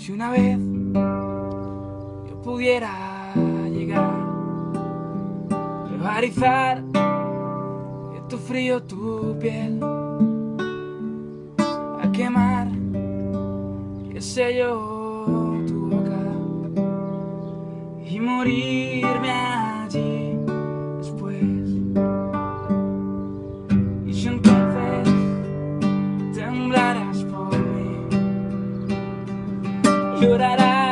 yo pudiera llegar, rebarizar de tu frío tu piel, a quemar, qué sé yo, tu boca y morirme llorará.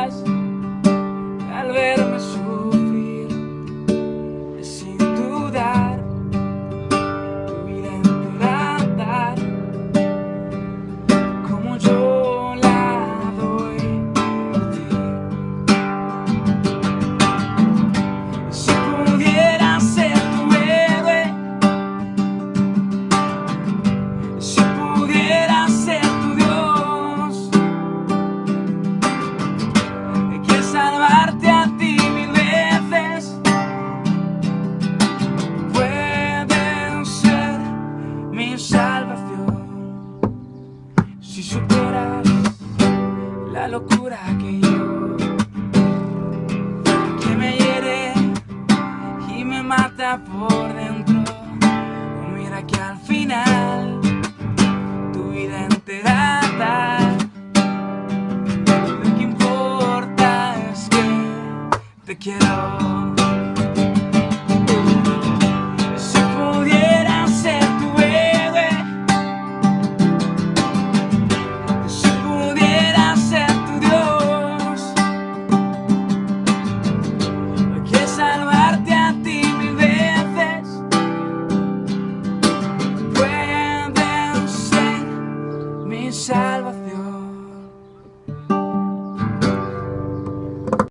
Si supieras la locura que yo que me hiere y me mata por dentro. Mira que al final tu vida entera. Lo que importa es que te quiero. of your